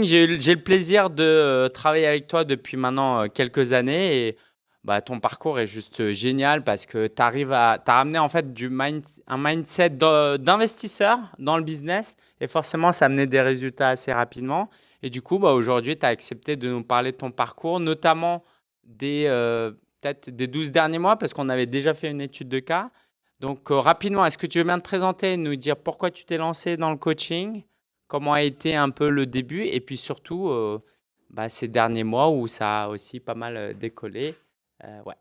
Christine, j'ai le plaisir de euh, travailler avec toi depuis maintenant euh, quelques années et bah, ton parcours est juste euh, génial parce que tu à as ramené en fait du un mindset d'investisseur dans le business et forcément ça a amené des résultats assez rapidement. Et du coup, bah, aujourd'hui, tu as accepté de nous parler de ton parcours, notamment des des 12 derniers mois parce qu'on avait déjà fait une étude de cas. Donc rapidement, est-ce que tu veux bien te présenter, nous dire pourquoi tu t'es lancé dans le coaching? Comment a été un peu le début et puis surtout euh, bah, ces derniers mois où ça a aussi pas mal euh, décollé. Euh, ouais.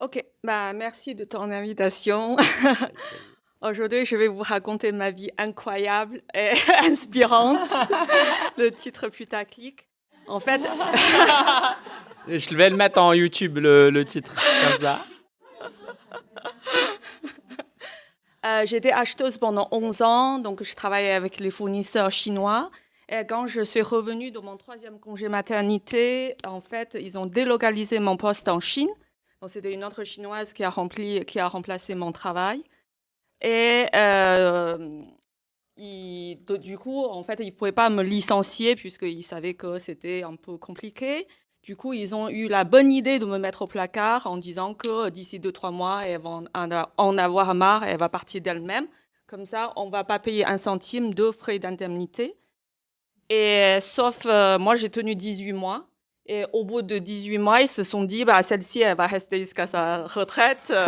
Ok, bah, merci de ton invitation. Aujourd'hui, je vais vous raconter ma vie incroyable et inspirante, le titre putaclic. En fait, je vais le mettre en YouTube, le, le titre, comme ça. Euh, j'étais acheteuse pendant 11 ans, donc je travaillais avec les fournisseurs chinois. Et quand je suis revenue de mon troisième congé maternité, en fait, ils ont délocalisé mon poste en Chine. Donc, c'était une autre chinoise qui a, rempli, qui a remplacé mon travail. Et euh, du coup, en fait, ils ne pouvaient pas me licencier puisqu'ils savaient que c'était un peu compliqué. Du coup, ils ont eu la bonne idée de me mettre au placard en disant que d'ici deux, trois mois, elle va en avoir marre, elle va partir d'elle-même. Comme ça, on ne va pas payer un centime de frais d'indemnité. Et sauf, euh, moi, j'ai tenu 18 mois. Et au bout de 18 mois, ils se sont dit, bah, celle-ci, elle va rester jusqu'à sa retraite. Euh.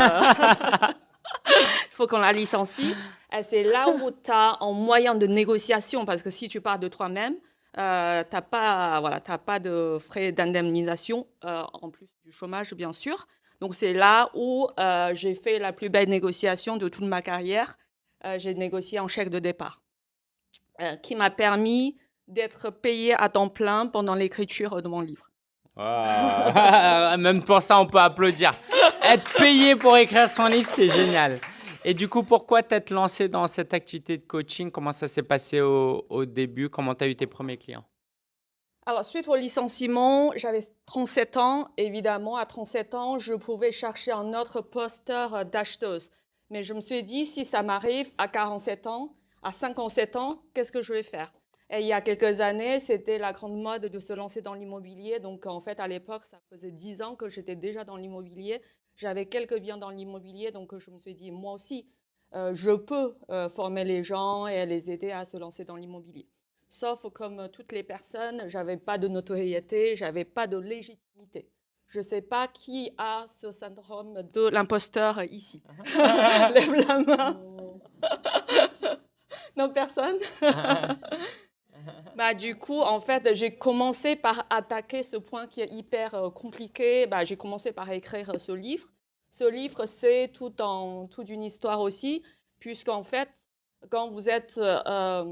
Il faut qu'on la licencie. C'est là où tu as un moyen de négociation, parce que si tu pars de toi-même, euh, tu n'as pas, voilà, pas de frais d'indemnisation, euh, en plus du chômage, bien sûr. Donc, c'est là où euh, j'ai fait la plus belle négociation de toute ma carrière. j'ai négocié un chèque de départ qui m'a permis d'être payé à temps plein pendant l'écriture de mon livre. Même pour ça, on peut applaudir. Être payé pour écrire son livre, c'est génial. Et du coup, pourquoi t'être lancé dans cette activité de coaching? Comment ça s'est passé au, début? Comment tu as eu tes premiers clients? Alors, suite au licenciement, j'avais 37 ans. Évidemment, à 37 ans, je pouvais chercher un autre posteur d'acheteuse. Mais je me suis dit, si ça m'arrive à 47 ans, à 57 ans, qu'est-ce que je vais faire? Et il y a quelques années, c'était la grande mode de se lancer dans l'immobilier. Donc, en fait, à l'époque, ça faisait 10 ans que j'étais déjà dans l'immobilier. J'avais quelques biens dans l'immobilier, donc je me suis dit, moi aussi, euh, je peux euh, former les gens et les aider à se lancer dans l'immobilier. Sauf comme toutes les personnes, j'avais pas de notoriété, j'avais pas de légitimité. Je ne sais pas qui a ce syndrome de l'imposteur ici. Lève la main. non, personne bah, du coup, en fait, j'ai commencé par attaquer ce point qui est hyper euh, compliqué. Bah, j'ai commencé par écrire ce livre. Ce livre, c'est tout, en, toute une histoire aussi, puisqu'en fait, quand vous êtes euh,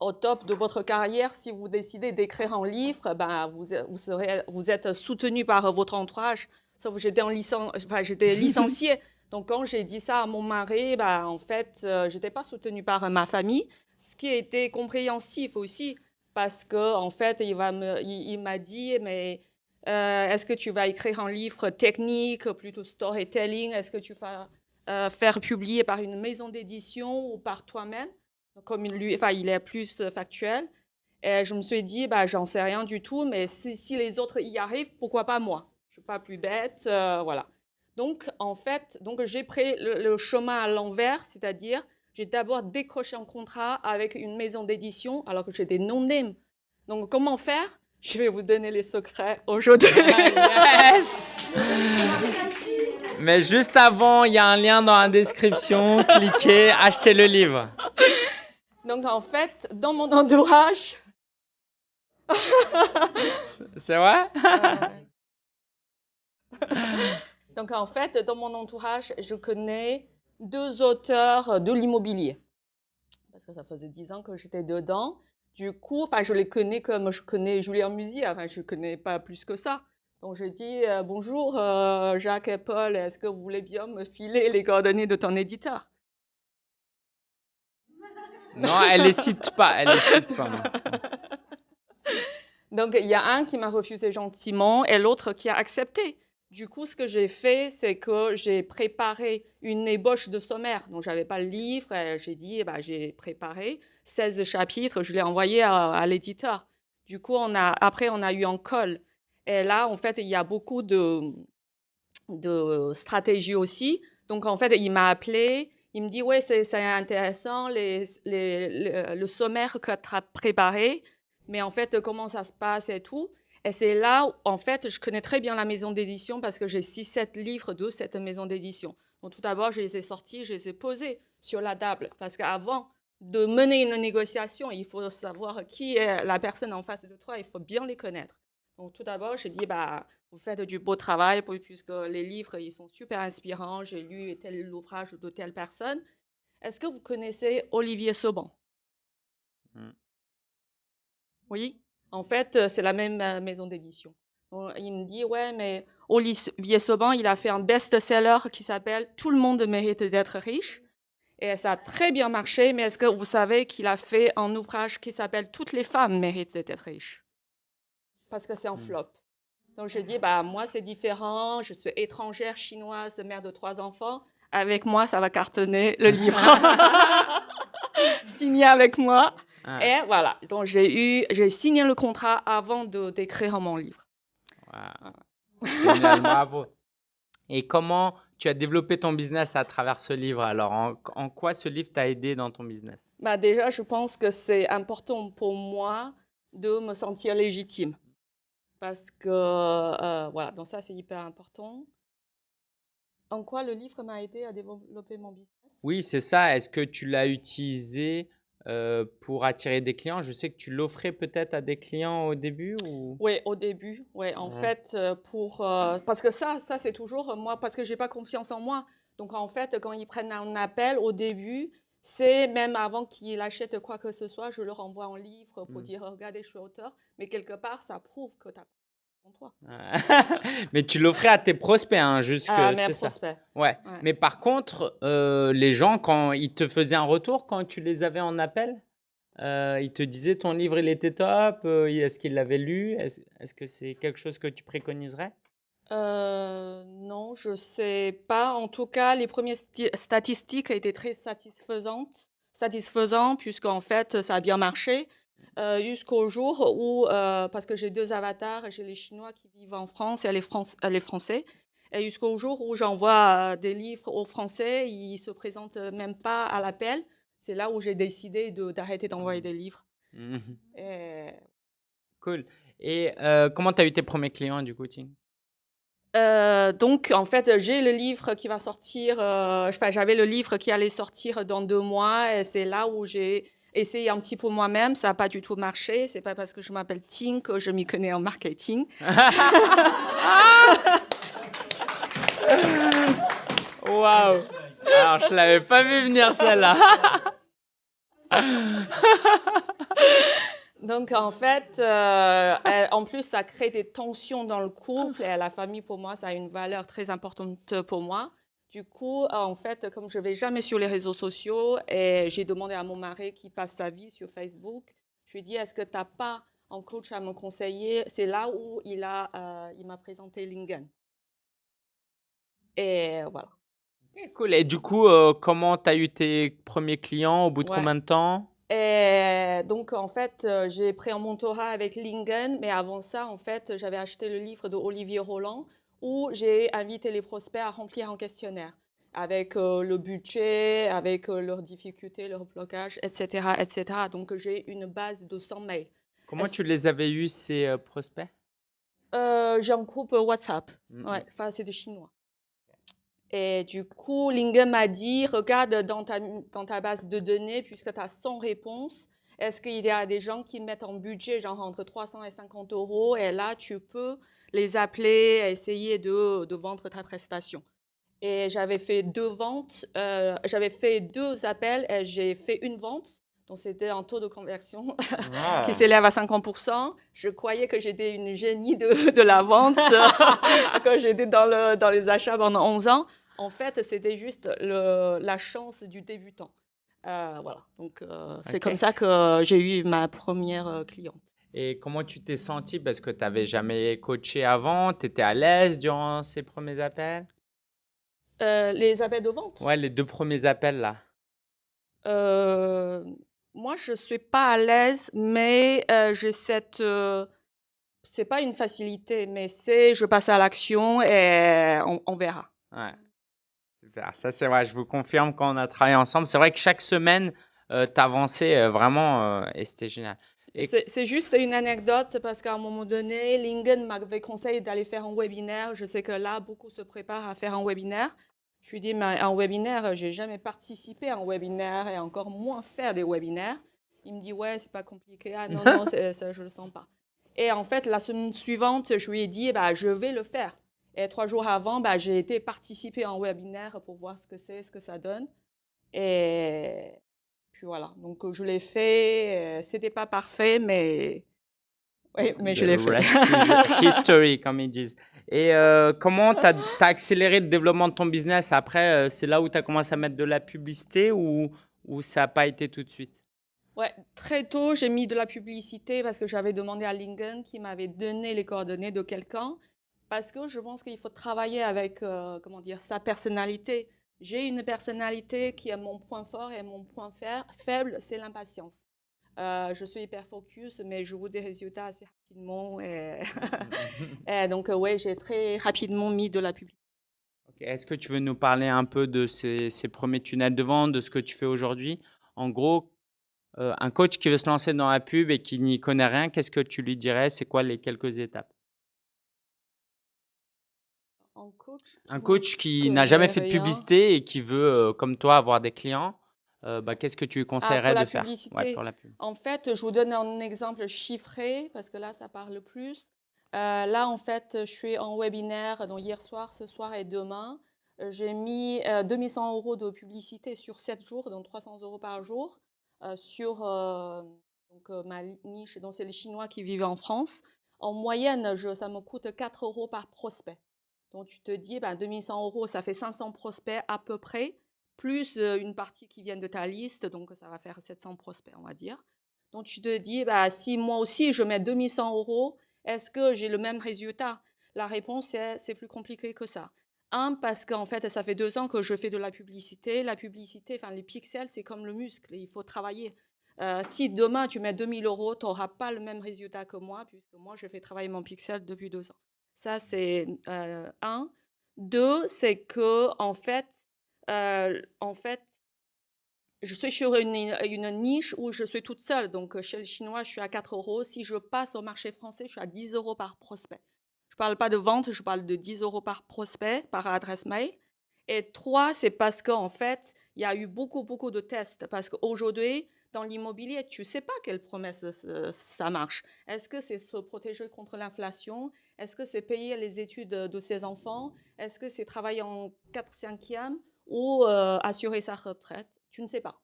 au top de votre carrière, si vous décidez d'écrire un livre, bah, vous, vous, serez, vous êtes soutenu par votre entourage. Sauf que j'étais enfin, licenciée. Donc, quand j'ai dit ça à mon mari, bah, en fait, euh, je n'étais pas soutenue par ma famille ce qui été compréhensif aussi, parce qu'en en fait, il m'a dit, mais euh, est-ce que tu vas écrire un livre technique, plutôt storytelling? Est-ce que tu vas euh, faire publier par une maison d'édition ou par toi-même? Comme il est plus factuel. Et je me suis dit, bah, j'en sais rien du tout, mais si, les autres y arrivent, pourquoi pas moi? Je suis pas plus bête, euh, voilà. Donc, en fait, j'ai pris le chemin à l'envers, c'est-à-dire j'ai d'abord décroché un contrat avec une maison d'édition alors que j'étais non-name. Donc, comment faire? Je vais vous donner les secrets aujourd'hui. yes Mais juste avant, il y a un lien dans la description. Cliquez, achetez le livre. Donc, en fait, dans mon entourage... C'est vrai? Donc, en fait, dans mon entourage, je connais deux auteurs de l'immobilier. Parce que ça faisait dix ans que j'étais dedans. Du coup, enfin, je les connais comme je connais Julien Musi, enfin, je ne connais pas plus que ça. Donc, je dis euh, Bonjour euh, Jacques et Paul, est-ce que vous voulez bien me filer les coordonnées de ton éditeur? Non, elle les cite pas, elle les cite pas. Donc, il y a un qui m'a refusé gentiment et l'autre qui a accepté. Du coup, ce que j'ai fait, c'est que j'ai préparé une ébauche de sommaire. Donc, je n'avais pas le livre. J'ai dit, bah, j'ai préparé 16 chapitres. Je l'ai envoyé à, l'éditeur. Du coup, on a, après, on a eu un call. Et là, en fait, il y a beaucoup de, stratégies aussi. Donc, en fait, il m'a appelé. Il me dit, ouais, c'est intéressant, le sommaire que tu as préparé. Mais en fait, comment ça se passe et tout. Et c'est là où, en fait, je connais très bien la maison d'édition parce que j'ai 6-7 livres de cette maison d'édition. Donc, tout d'abord, je les ai sortis, je les ai posés sur la table. Parce qu'avant de mener une négociation, il faut savoir qui est la personne en face de toi, il faut bien les connaître. Donc, tout d'abord, j'ai dit, bah, vous faites du beau travail, puisque les livres, ils sont super inspirants. J'ai lu tel ouvrage de telle personne. Est-ce que vous connaissez Olivier Sauban? Hmm. Oui? En fait, c'est la même maison d'édition. Il me dit, ouais, mais Olivier Sauban, il a fait un best-seller qui s'appelle Tout le monde mérite d'être riche. Et ça a très bien marché, mais est-ce que vous savez qu'il a fait un ouvrage qui s'appelle Toutes les femmes méritent d'être riches Parce que c'est un hmm. flop. Donc je dis, bah, moi c'est différent, je suis étrangère, chinoise, mère de trois enfants. Avec moi, ça va cartonner le livre. Signé avec moi. Ah. Et voilà, donc j'ai eu, j'ai signé le contrat avant de d'écrire mon livre. bravo. Et comment tu as développé ton business à travers ce livre? Alors, en, quoi ce livre t'a aidé dans ton business? Bah Déjà, je pense que c'est important pour moi de me sentir légitime. Parce que, euh, voilà, donc ça, c'est hyper important. En quoi le livre m'a aidé à développer mon business? Oui, c'est ça. Est-ce que tu l'as utilisé euh, pour attirer des clients Je sais que tu l'offrais peut-être à des clients au début ou... Oui, au début. Ouais, en fait, euh, pour, euh, parce que ça, ça c'est toujours moi, parce que j'ai pas confiance en moi. Donc en fait, quand ils prennent un appel au début, c'est même avant qu'ils achètent quoi que ce soit, je leur envoie un livre pour mmh. dire regardez, je suis auteur. Mais quelque part, ça prouve que tu as toi. mais tu l'offrais à tes prospects, hein, jusque. Ah, mes prospects. Ouais. Mais par contre, euh, les gens, quand ils te faisaient un retour, quand tu les avais en appel, euh, ils te disaient ton livre, il était top, euh, est-ce qu'ils l'avaient lu? Est-ce que c'est quelque chose que tu préconiserais? Non, je sais pas. En tout cas, les premières statistiques étaient très satisfaisantes, satisfaisantes puisqu'en fait, ça a bien marché. Euh, jusqu'au jour où, euh, parce que j'ai deux avatars, j'ai les Chinois qui vivent en France et les, les Français, et jusqu'au jour où j'envoie euh, des livres aux Français, ils ne se présentent même pas à l'appel. C'est là où j'ai décidé d'arrêter d'envoyer mmh. des livres. Mmh cool. Et comment tu as eu tes premiers clients du coaching donc, en fait, j'ai le livre qui va sortir, enfin, j'avais le livre qui allait sortir dans deux mois, et c'est là où j'ai essayé un petit peu moi-même, ça n'a pas du tout marché. C'est pas parce que je m'appelle Ting que je m'y connais en marketing. Waouh Alors, je l'avais pas vu venir celle-là. Donc, en fait, euh, en plus, ça crée des tensions dans le couple et la famille, pour moi, ça a une valeur très importante pour moi. Du coup, en fait, comme je ne vais jamais sur les réseaux sociaux, et j'ai demandé à mon mari qui passe sa vie sur Facebook, je lui ai dit, est-ce que tu n'as pas un coach à me conseiller? C'est là où il m'a euh, il présenté Lingen. Et voilà. cool. Et du coup, euh, comment tu as eu tes premiers clients? Au bout de combien de temps? Et donc, en fait, euh, j'ai pris un mentorat avec Lingen, mais avant ça, en fait, j'avais acheté le livre de Olivier Roland, où j'ai invité les prospects à remplir un questionnaire avec euh, le budget, avec euh, leurs difficultés, leurs blocages, etc. etc. Donc, j'ai une base de 100 mails. Comment tu les avais eus, ces euh, prospects? J'ai un groupe WhatsApp. Mm, ouais, mm. enfin, c'est des Chinois. Et du coup, Lingen m'a dit, regarde dans ta, dans ta base de données, puisque tu as 100 réponses, est-ce qu'il y a des gens qui mettent en budget, genre entre 300 et 50 euros, et là, tu peux les appeler, essayer de, de vendre ta prestation. Et j'avais fait deux ventes, euh, j'avais fait deux appels et j'ai fait une vente. Donc, c'était un taux de conversion qui s'élève à 50%. Je croyais que j'étais une génie de, de la vente quand j'étais dans, le, dans les achats pendant 11 ans. En fait, c'était juste le, la chance du débutant. Euh, voilà. Donc, euh, c'est comme ça que j'ai eu ma première cliente. Et comment tu t'es senti? Parce que tu n'avais jamais coaché avant, tu étais à l'aise durant ces premiers appels? Euh, les appels de vente? Ouais, les deux premiers appels là. Euh, moi, je suis pas à l'aise, mais euh, j'ai cette. euh, c'est pas une facilité, mais c'est je passe à l'action et on, on verra. Ouais. Super. Ça, c'est vrai. Je vous confirme quand on a travaillé ensemble. C'est vrai que chaque semaine, euh, tu avançais vraiment euh, et c'était génial. Et C'est juste une anecdote parce qu'à un moment donné, Lingen m'avait conseillé d'aller faire un webinaire. Je sais que là, beaucoup se préparent à faire un webinaire. Je lui dis, mais un webinaire, j'ai jamais participé à un webinaire et encore moins faire des webinaires. Il me dit, ouais, c'est pas compliqué. Ah non, non, ça, je le sens pas. Et en fait, la semaine suivante, je lui ai dit, bah, je vais le faire. Et trois jours avant, bah, j'ai été participer à un webinaire pour voir ce que c'est, ce que ça donne. Et puis voilà, donc je l'ai fait. C'était pas parfait, mais oui, mais je l'ai fait. history, comme ils disent. Et euh, comment tu as, accéléré le développement de ton business Après, c'est là où tu as commencé à mettre de la publicité ou, ou ça n'a pas été tout de suite? Ouais, très tôt, j'ai mis de la publicité parce que j'avais demandé à Lingen qui m'avait donné les coordonnées de quelqu'un. Parce que je pense qu'il faut travailler avec, euh, comment dire, sa personnalité. J'ai une personnalité qui est mon point fort et mon point fa- faible, c'est l'impatience. Euh, je suis hyper focus, mais je veux des résultats assez rapidement. Et, et donc, euh, ouais, j'ai très rapidement mis de la publicité. Ok, Est-ce que tu veux nous parler un peu de ces, ces premiers tunnels de vente, de ce que tu fais aujourd'hui? En gros, euh, un coach qui veut se lancer dans la pub et qui n'y connaît rien, qu'est-ce que tu lui dirais? C'est quoi les quelques étapes? Un coach qui n'a jamais fait de publicité et qui veut, euh, comme toi, avoir des clients, euh, bah, qu'est-ce que tu conseillerais Ah, la de faire? Ouais, pour la pub. En fait, je vous donne un exemple chiffré parce que là, ça parle plus. Euh, là, en fait, je suis en webinaire donc hier soir, ce soir et demain. J'ai mis euh, 2100 euros de publicité sur 7 jours, donc 300 euros par jour, sur donc, ma niche. Donc, c'est les Chinois qui vivent en France. En moyenne, je- ça me coûte 4 euros par prospect. Donc, tu te dis, ben, 2100 euros, ça fait 500 prospects à peu près plus une partie qui vient de ta liste, donc ça va faire 700 prospects, on va dire. Donc tu te dis, bah, si moi aussi je mets 2100 euros, est-ce que j'ai le même résultat? La réponse est, c'est plus compliqué que ça. Un, parce qu'en fait, ça fait deux ans que je fais de la publicité. La publicité, enfin les pixels, c'est comme le muscle, il faut travailler. Euh, si demain tu mets 2000 euros, tu n'auras pas le même résultat que moi, puisque moi je fais travailler mon pixel depuis deux ans. Ça, c'est euh, un. Deux, c'est que en fait, euh, en fait, je suis sur une, une niche où je suis toute seule. Donc, chez le chinois, je suis à 4 euros. Si je passe au marché français, je suis à 10 euros par prospect. Je ne parle pas de vente, je parle de 10 euros par prospect, par adresse mail. Et trois, c'est parce qu'en fait, il y a eu beaucoup, beaucoup de tests. Parce qu'aujourd'hui, dans l'immobilier, tu ne sais pas quelle promesse euh, ça marche. Est-ce que c'est se protéger contre l'inflation? Est-ce que c'est payer les études de ses enfants? Est-ce que c'est travailler en 4-5e ou euh, assurer sa retraite? Tu ne sais pas.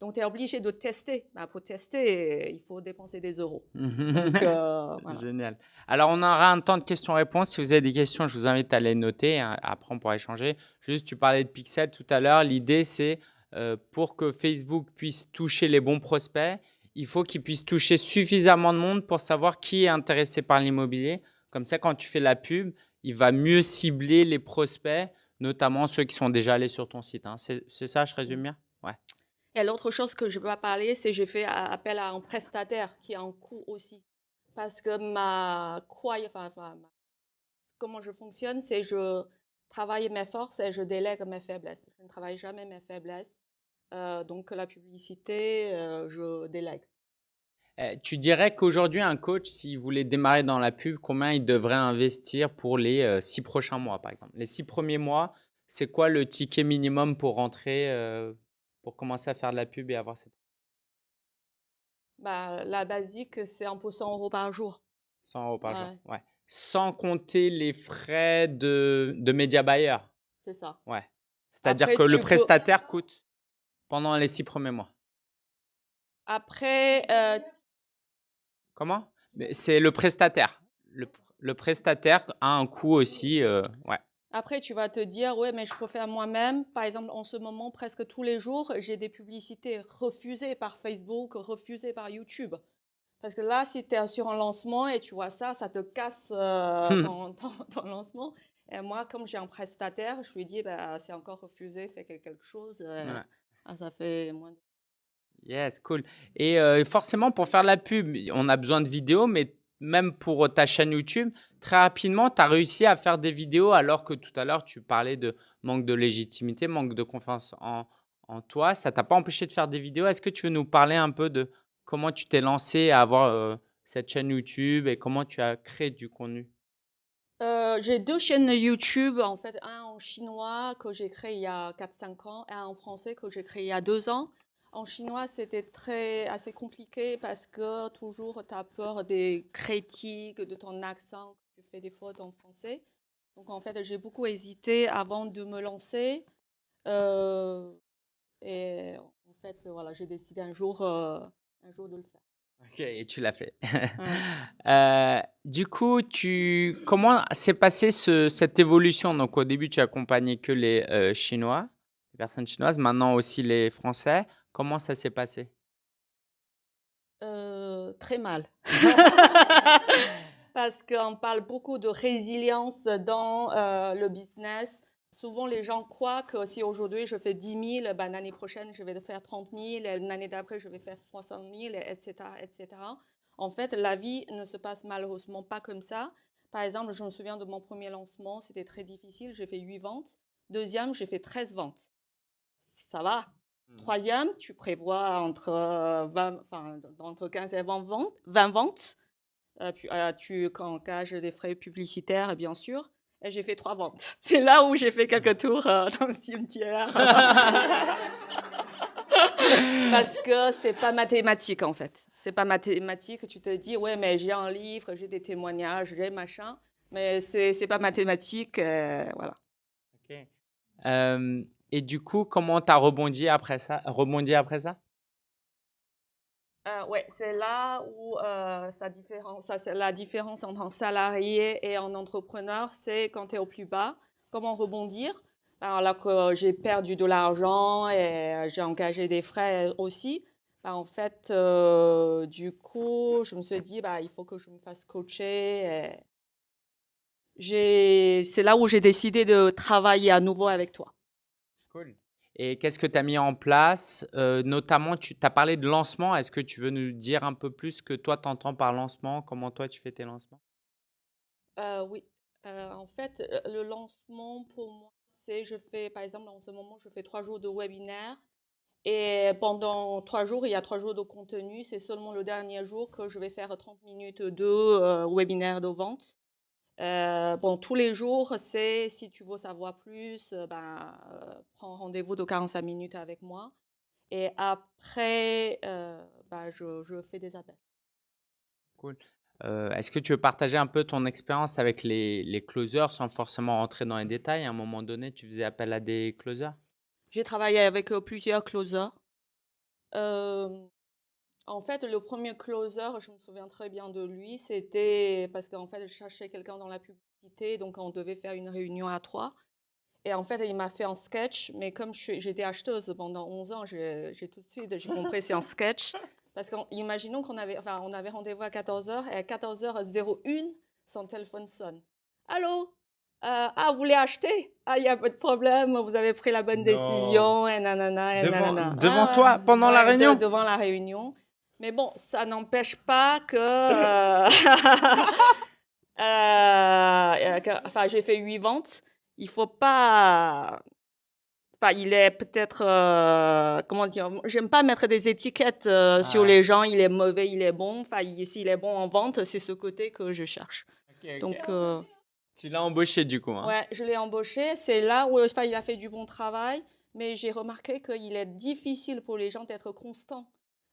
Donc, tu es obligé de tester. Bah, pour tester, il faut dépenser des euros. Donc, euh, voilà. Génial. Alors, on aura un temps de questions-réponses. Si vous avez des questions, je vous invite à les noter. hein. Après, on pourra échanger. Juste, tu parlais de pixels tout à l'heure. L'idée, c'est euh, pour que Facebook puisse toucher les bons prospects, il faut qu'il puisse toucher suffisamment de monde pour savoir qui est intéressé par l'immobilier. Comme ça, quand tu fais la pub, il va mieux cibler les prospects, notamment ceux qui sont déjà allés sur ton site. hein. C'est ça, je résume bien? Ouais. Et l'autre chose que je ne peux pas parler, c'est que j'ai fait a- appel à un prestataire qui a un coût aussi. Parce que ma croyance, enfin, comment je fonctionne, c'est je travaille mes forces et je délègue mes faiblesses. Je ne travaille jamais mes faiblesses. Euh, donc la publicité, euh, je délègue. Euh, tu dirais qu'aujourd'hui, un coach, s'il voulait démarrer dans la pub, combien il devrait investir pour les euh, six prochains mois, par exemple? Les six premiers mois, c'est quoi le ticket minimum pour rentrer, euh, pour commencer à faire de la pub et avoir ses Bah, la basique, c'est un peu 100 euros par jour. 100 euros par Ouais. jour ouais. Sans compter les frais de, de média buyer. C'est ça. Ouais. C'est-à-dire que le peux- prestataire coûte pendant les six premiers mois. Après, euh, Comment? C'est le prestataire. Le, pr- le prestataire a un coût aussi. euh, ouais. Après, tu vas te dire, ouais, mais je peux faire moi-même. Par exemple, en ce moment, presque tous les jours, j'ai des publicités refusées par Facebook, refusées par YouTube. Parce que là, si tu es sur un lancement et tu vois ça, ça te casse euh, Hmm. ton, ton- ton lancement. Et moi, comme j'ai un prestataire, je lui dis, bah, c'est encore refusé, fais quel- quelque chose. euh, Ouais. ah, ça fait moins de... Yes, cool. Et euh, forcément, pour faire la pub, on a besoin de vidéos, mais même pour euh, ta chaîne YouTube, très rapidement, tu as réussi à faire des vidéos alors que tout à l'heure, tu parlais de manque de légitimité, manque de confiance en, en toi. Ça t'a pas empêché de faire des vidéos. Est-ce que tu veux nous parler un peu de comment tu t'es lancé à avoir euh, cette chaîne YouTube et comment tu as créé du contenu? J'ai deux chaînes YouTube, en fait, un en chinois que j'ai créé il y a 4-5 ans et un en français que j'ai créé il y a deux ans. En chinois, c'était très assez compliqué parce que toujours tu as peur des critiques, de ton accent, que tu fais des fautes en français. Donc en fait, j'ai beaucoup hésité avant de me lancer. Euh, et en fait, voilà, j'ai décidé un jour, euh, un jour de le faire. Ok, et tu l'as fait. Ouais. Euh, du coup, tu, comment s'est passée ce- cette évolution? Donc, au début, tu accompagnais que les euh, Chinois, les personnes chinoises, maintenant aussi les Français. Comment ça s'est passé? Euh, très mal. Parce qu'on parle beaucoup de résilience dans euh, le business. Souvent, les gens croient que si aujourd'hui je fais 10 000, ben, l'année prochaine, je vais faire 30 000, et l'année d'après, je vais faire 60 000, etc., etc. En fait, la vie ne se passe malheureusement pas comme ça. Par exemple, je me souviens de mon premier lancement, c'était très difficile, j'ai fait 8 ventes. Deuxième, j'ai fait 13 ventes. Ça va, Troisième, tu prévois entre, euh, 20, enfin, entre 15 et 20 ventes. 20 ventes. Euh, puis, euh, tu engages des frais publicitaires, bien sûr. Et j'ai fait trois ventes. C'est là où j'ai fait quelques tours euh, dans le cimetière. Parce que c'est pas mathématique en fait. C'est pas mathématique. Tu te dis, ouais, mais j'ai un livre, j'ai des témoignages, j'ai machin. Mais c'est c'est pas mathématique. euh, voilà. Ok. Euh, et du coup, comment tu as rebondi après ça? Rebondi après ça? Euh, ouais, c'est là où euh, sa différence, ça, la différence entre un salarié et un entrepreneur, c'est quand tu es au plus bas, comment rebondir? Alors que j'ai perdu de l'argent et euh, j'ai engagé des frais aussi. Bah, en fait, euh, du coup, je me suis dit, bah, il faut que je me fasse coacher. C'est là où j'ai décidé de travailler à nouveau avec toi. Cool. Et qu'est-ce que tu as mis en place? Euh, notamment, tu as parlé de lancement. Est-ce que tu veux nous dire un peu plus que toi, tu entends par lancement? Comment toi, tu fais tes lancements? Euh, oui, Euh, en fait, le lancement pour moi, c'est je fais, par exemple, en ce moment, je fais trois jours de webinaire et pendant trois jours, il y a trois jours de contenu. C'est seulement le dernier jour que je vais faire 30 minutes de webinaire de vente. Euh, bon, tous les jours, c'est si tu veux savoir plus, euh, ben, euh, prends rendez-vous de 45 minutes avec moi. Et après, euh, ben, je, je fais des appels. Cool. Est-ce que tu veux partager un peu ton expérience avec les, les closers sans forcément rentrer dans les détails? À un moment donné, tu faisais appel à des closers? J'ai travaillé avec plusieurs closers. Euh, en fait, le premier closer, je me souviens très bien de lui, c'était parce qu'en fait, je cherchais quelqu'un dans la publicité, donc on devait faire une réunion à trois. Et en fait, il m'a fait un sketch, mais comme j'étais acheteuse pendant 11 ans, j'ai tout de suite compris c'est un sketch. Parce qu'imaginons qu'on avait, enfin, on avait rendez-vous à 14h et à 14h01, son téléphone sonne. Allô? Euh, ah, vous voulez acheter? Ah, il n'y a pas de problème, vous avez pris la bonne Non. décision, et nanana, et Devant- nanana. devant Ah, toi, pendant la de- réunion? Devant la réunion. Mais bon, ça n'empêche pas que. euh, euh, que- enfin, j'ai fait huit ventes. Il faut pas. Enfin, il est peut-être. euh, comment dire J'aime pas mettre des étiquettes euh, sur Ah. les gens. Il est mauvais, il est bon. Enfin, il- s'il est bon en vente, c'est ce côté que je cherche. Donc. euh, Tu l'as embauché du coup. hein? Ouais, je l'ai embauché. C'est là où enfin, il a fait du bon travail, mais j'ai remarqué qu'il est difficile pour les gens d'être constants.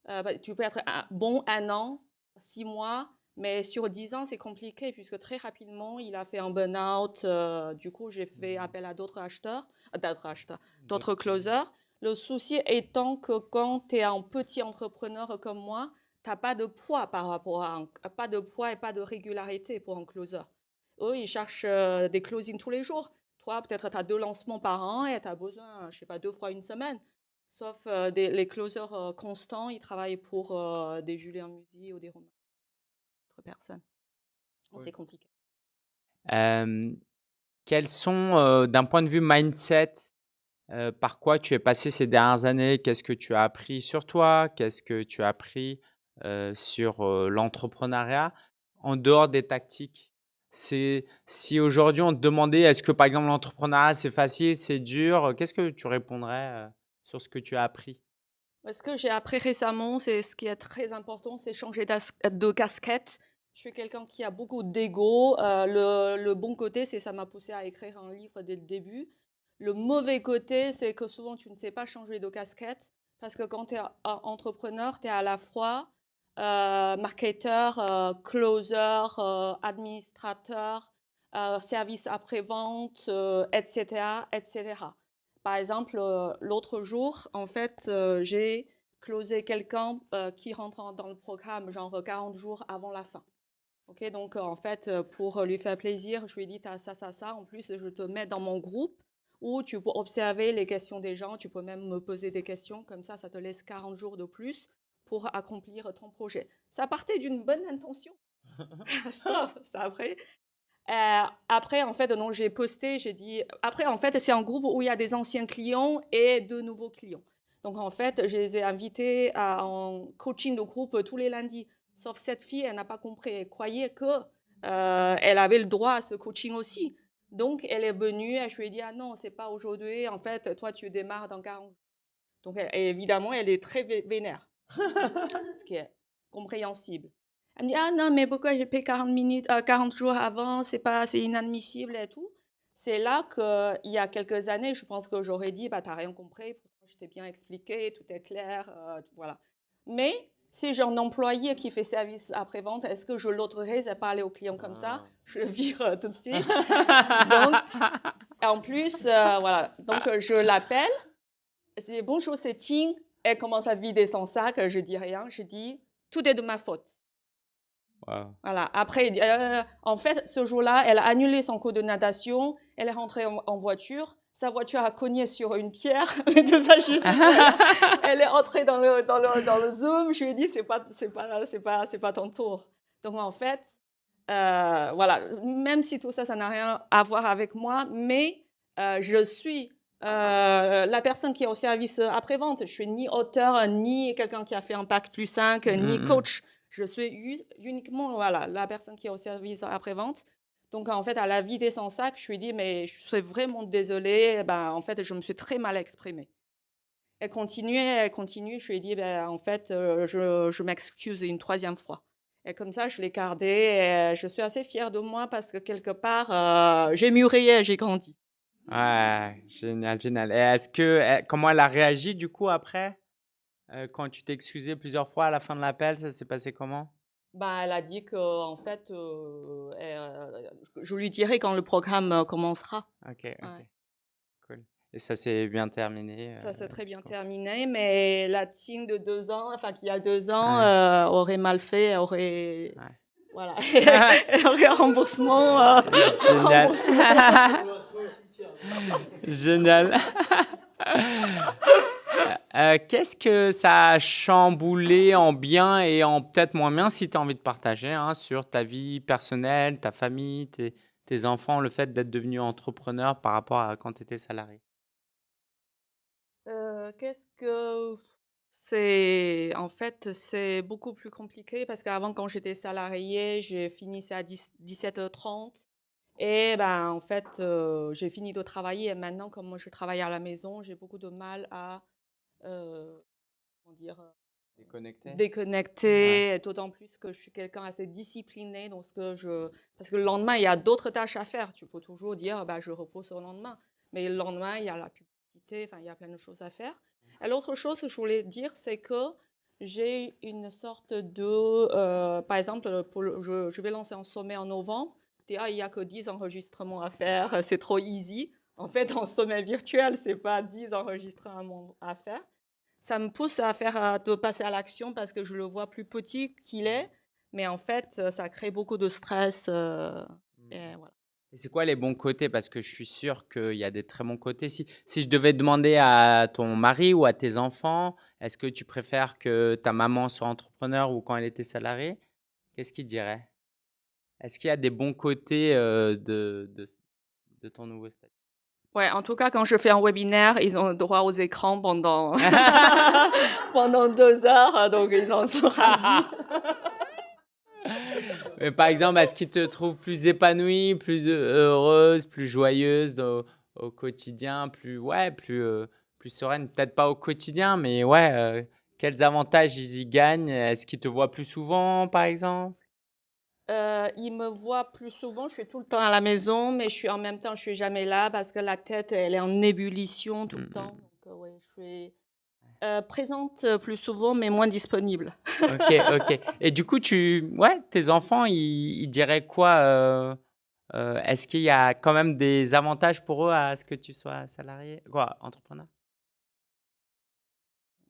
Euh, bah, tu peux être bon un an, six mois, mais sur dix ans, c'est compliqué puisque très rapidement, il a fait un burn-out. euh, du coup, j'ai fait appel à d'autres acheteurs, euh, d'autres acheteurs, d'autres closers. Le souci étant que quand tu es un petit entrepreneur comme moi, tu n'as pas de poids par rapport à un- pas de poids et pas de régularité pour un closer. Eux, ils cherchent euh, des closings tous les jours. Toi, peut-être tu as deux lancements par an et tu as besoin, je sais pas, deux fois une semaine. Sauf euh, des- les closers euh, constants, ils travaillent pour euh, des Julien Musi ou des Romain. personnes. C'est compliqué. quels sont, d'un point de vue mindset, par quoi tu es passé ces dernières années? Qu'est-ce que tu as appris sur toi? Qu'est-ce que tu as appris sur l'entrepreneuriat? En dehors des tactiques C'est si aujourd'hui on te demandait est-ce que par exemple l'entrepreneuriat c'est facile, c'est dur, qu'est-ce que tu répondrais sur ce que tu as appris? Ce que j'ai appris récemment, c'est ce qui est très important, c'est changer de casquette. Je suis quelqu'un qui a beaucoup d'ego. le, le, bon côté, c'est ça m'a poussé à écrire un livre dès le début. Le mauvais côté, c'est que souvent tu ne sais pas changer de casquette parce que quand tu es entrepreneur, tu es à la fois euh, marketeur, euh, closer, euh, administrateur, service après-vente, etc., etc. Par exemple, l'autre jour, en fait, j'ai closé quelqu'un qui rentre dans le programme genre 40 jours avant la fin. Ok, donc en fait, pour lui faire plaisir, je lui ai dit, as ça, ça, ça. En plus, je te mets dans mon groupe où tu peux observer les questions des gens. Tu peux même me poser des questions. Comme ça, ça te laisse 40 jours de plus pour accomplir ton projet. Ça partait d'une bonne intention. ça, ça après. Euh, après, en fait, j'ai posté, j'ai dit. Après, en fait, c'est un groupe où il y a des anciens clients et de nouveaux clients. Donc, en fait, je les ai invités à un coaching de groupe tous les lundis. Sauf cette fille, elle n'a pas compris. Elle croyait que euh, avait le droit à ce coaching aussi. Donc, elle est venue et je lui ai dit Ah non, c'est pas aujourd'hui. En fait, toi, tu démarres dans 40 jours. Donc, évidemment, elle est très vénère. ce qui est compréhensible. Elle me dit Ah non, mais pourquoi j'ai payé 40, minutes, 40 euh, jours avant? C'est pas, c'est inadmissible et tout. C'est là qu'il y a quelques années, je pense que j'aurais dit bah, Tu n'as rien compris, pourtant je t'ai bien expliqué, tout est clair. Euh, voilà. Mais si j'ai un employé qui fait service après-vente, est-ce que je l'autoriserai à parler aux clients comme ça? Ah. Je le vire euh, tout de suite. Donc, en plus, voilà. Donc, je l'appelle. Je dis Bonjour, c'est Ting elle commence à vider son sac, je dis rien, je dis tout est de ma faute. Voilà. Après, euh, en fait, ce jour-là, elle a annulé son cours de natation, elle est rentrée en, voiture, sa voiture a cogné sur une pierre, elle est entrée dans le, dans le, dans le Zoom, je lui ai dit, c'est pas, c'est pas, c'est pas, c'est pas ton tour. Donc, en fait, euh, voilà, même si tout ça, ça n'a rien à voir avec moi, mais euh, je suis euh, la personne qui est au service après-vente. Je suis ni auteur, ni quelqu'un qui a fait un pack plus 5, ni mmh. coach. Je suis uniquement voilà, la personne qui est au service après-vente. Donc, en fait, à la vie sans sac, je lui dis, mais je suis vraiment désolée. Ben, en fait, je me suis très mal exprimée. Elle continue, elle continue. Je lui ai dit, ben, en fait, euh, je, m'excuse une troisième fois. Et comme ça, je l'ai gardé. Et je suis assez fière de moi parce que quelque part, euh, j'ai mûri et j'ai grandi. Ouais, génial, génial. Et est-ce que, eh, comment elle a réagi du coup après, euh, quand tu t'es excusé plusieurs fois à la fin de l'appel, ça s'est passé comment? Bah, elle a dit que en fait, euh, euh, je lui dirai quand le programme commencera. Ok, ok, cool. Et ça s'est bien terminé. Ça s'est très bien terminé, mais la team de deux ans, enfin qui a deux ans, aurait mal fait, aurait, voilà, aurait un remboursement. Génial. Génial. Euh, qu'est-ce que ça a chamboulé en bien et en peut-être moins bien si tu as envie de partager hein, sur ta vie personnelle, ta famille, tes, enfants, le fait d'être devenu entrepreneur par rapport à quand tu étais salarié? Euh, Qu'est-ce que c'est en fait c'est beaucoup plus compliqué parce qu'avant quand j'étais salarié, j'ai fini à 17h30 et ben, en fait, j'ai fini de travailler. Et maintenant, comme je travaille à la maison, j'ai beaucoup de mal à comment dire, déconnecter. déconnecter, d'autant plus que je suis quelqu'un assez discipliné. Ce que je... Parce que le lendemain, il y a d'autres tâches à faire. Tu peux toujours dire, bah, je repose au lendemain. Mais le lendemain, il y a la publicité, enfin, il y a plein de choses à faire. Et l'autre chose que je voulais dire, c'est que j'ai une sorte de... par exemple, pour je, je vais lancer un sommet en novembre il n'y a que 10 enregistrements à faire, c'est trop easy. En fait, en sommet virtuel, c'est pas 10 enregistrements à faire. Ça me pousse à faire de passer à l'action parce que je le vois plus petit qu'il est, mais en fait, ça crée beaucoup de stress. Euh, mmh. et voilà. Et c'est quoi les bons côtés? Parce que je suis sûr qu'il y a des très bons côtés. Si, si je devais demander à ton mari ou à tes enfants, est-ce que tu préfères que ta maman soit entrepreneur ou quand elle était salariée Qu'est-ce qu'ils diraient? Est-ce qu'il y a des bons côtés de, de, de, ton nouveau statut Ouais, en tout cas, quand je fais un webinaire, ils ont le droit aux écrans pendant, pendant deux heures, donc ils en sont ravis. Mais par exemple, est-ce qu'ils te trouvent plus épanouie, plus heureuse, plus joyeuse au, quotidien, plus, ouais, plus, plus sereine? Peut-être pas au quotidien, mais ouais, quels avantages ils y gagnent? Est-ce qu'ils te voient plus souvent, par exemple? Euh, ils me voient plus souvent, je suis tout le temps à la maison, mais je suis en même temps, je suis jamais là parce que la tête, elle est en ébullition tout le mmh, temps. Mmh. Donc, ouais, je suis euh, présente plus souvent, mais moins disponible. ok, ok. Et du coup, tu, ouais, tes enfants, ils, diraient quoi euh, euh, Est-ce qu'il y a quand même des avantages pour eux à ce que tu sois salarié, quoi, entrepreneur?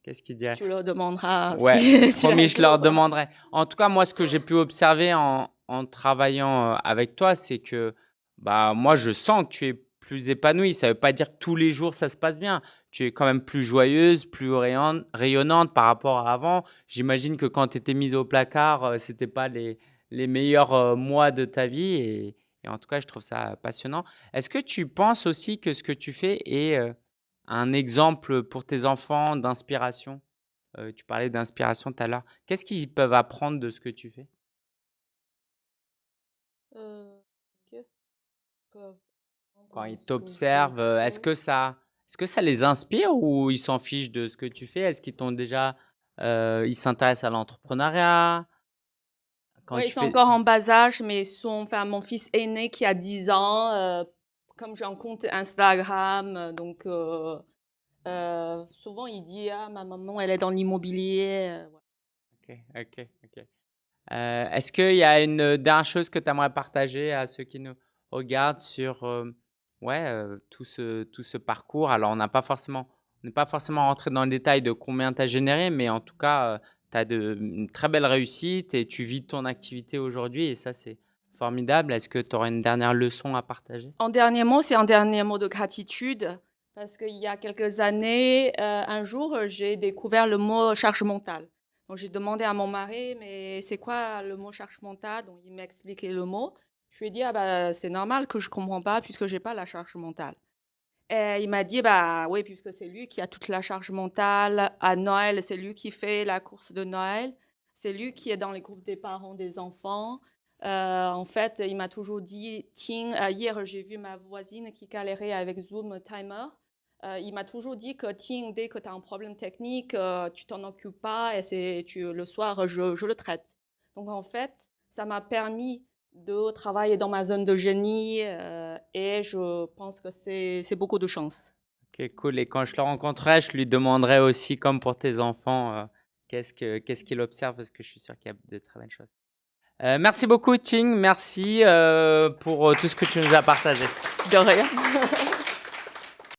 Qu'est-ce qu'ils diraient Tu leur demanderas. Ouais, promis, je leur demanderai. En tout cas, moi, ce que j'ai pu observer en, en travaillant euh, avec toi, c'est que bah, moi, je sens que tu es plus épanouie. Ça ne veut pas dire que tous les jours, ça se passe bien. Tu es quand même plus joyeuse, plus rayonnante par rapport à avant. J'imagine que quand tu étais mise au placard, euh, ce n'était pas les, les meilleurs euh, mois de ta vie. Et, en tout cas, je trouve ça passionnant. Est-ce que tu penses aussi que ce que tu fais est un exemple pour tes enfants d'inspiration? Euh, Tu parlais d'inspiration tout à l'heure. Qu'est-ce qu'ils peuvent apprendre de ce que tu fais? Euh, Quand ils t'observent, euh, est-ce que, ça, est que ça les inspire ou ils s'en fichent de ce que tu fais? Est-ce qu'ils t'ont déjà... ils s'intéressent à l'entrepreneuriat? Oui, ils sont encore en bas âge, mais son, enfin, mon fils aîné qui a 10 ans comme j'ai un compte Instagram, euh, donc euh, euh, souvent il dit ah ma maman elle est dans l'immobilier. Ok, ok, ok. Est-ce qu'il y a une dernière chose que tu aimerais partager à ceux qui nous regardent sur ouais, tout, ce, tout ce parcours? Alors on n'a pas forcément, n'est pas forcément rentré dans le détail de combien tu as généré, mais en tout cas, tu as de, une très belle réussite et tu vis ton activité aujourd'hui et ça c'est Formidable. Est-ce que tu aurais une dernière leçon à partager? En dernier mot, c'est un dernier mot de gratitude. Parce qu'il y a quelques années, euh, un jour, j'ai découvert le mot charge mentale. Donc, j'ai demandé à mon mari, mais c'est quoi le mot charge mentale? Donc, il m'a expliqué le mot. Je lui ai dit, ah bah, c'est normal que je ne comprends pas puisque je n'ai pas la charge mentale. Et il m'a dit, bah oui, puisque c'est lui qui a toute la charge mentale. À Noël, c'est lui qui fait la course de Noël. C'est lui qui est dans les groupes des parents des enfants. Euh, en fait, il m'a toujours dit, tiens, euh, hier j'ai vu ma voisine qui galérait avec Zoom Timer. Euh, il m'a toujours dit que tiens, dès que tu as un problème technique, tu t'en occupes pas et c'est le soir, je, je, le traite. Donc en fait, ça m'a permis de travailler dans ma zone de génie et je pense que c'est beaucoup de chance. Ok, cool. Et quand je le rencontrerai, je lui demanderai aussi, comme pour tes enfants, qu'est-ce qu'il observe parce que je suis sûr qu'il y a de très belles choses. Euh, merci beaucoup, Ting. Merci euh, pour euh, tout ce que tu nous as partagé. De rien.